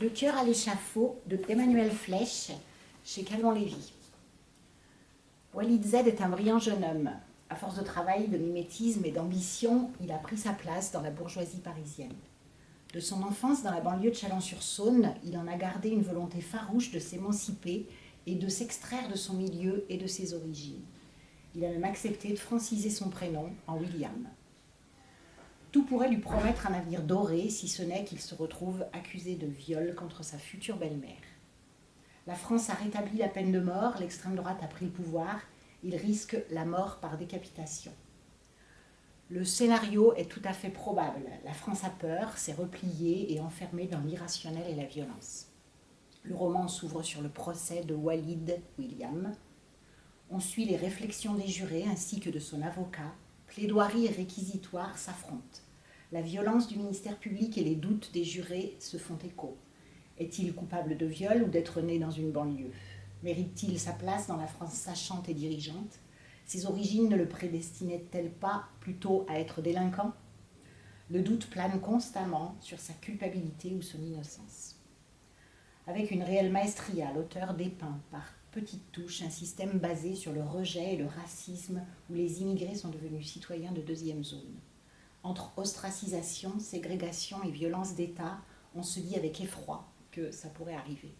Le cœur à l'échafaud de Emmanuel Flèche chez Calmont Lévy. Walid Z est un brillant jeune homme. À force de travail, de mimétisme et d'ambition, il a pris sa place dans la bourgeoisie parisienne. De son enfance dans la banlieue de Chalon-sur-Saône, il en a gardé une volonté farouche de s'émanciper et de s'extraire de son milieu et de ses origines. Il a même accepté de franciser son prénom en William. Tout pourrait lui promettre un avenir doré, si ce n'est qu'il se retrouve accusé de viol contre sa future belle-mère. La France a rétabli la peine de mort, l'extrême droite a pris le pouvoir, il risque la mort par décapitation. Le scénario est tout à fait probable. La France a peur, s'est repliée et enfermée dans l'irrationnel et la violence. Le roman s'ouvre sur le procès de Walid William. On suit les réflexions des jurés ainsi que de son avocat, plaidoirie et réquisitoire s'affrontent. La violence du ministère public et les doutes des jurés se font écho. Est-il coupable de viol ou d'être né dans une banlieue? Mérite-t-il sa place dans la France sachante et dirigeante? Ses origines ne le prédestinaient-elles pas plutôt à être délinquant Le doute plane constamment sur sa culpabilité ou son innocence. Avec une réelle maestria, l'auteur dépeint par petite touche, un système basé sur le rejet et le racisme où les immigrés sont devenus citoyens de deuxième zone. Entre ostracisation, ségrégation et violence d'État, on se dit avec effroi que ça pourrait arriver.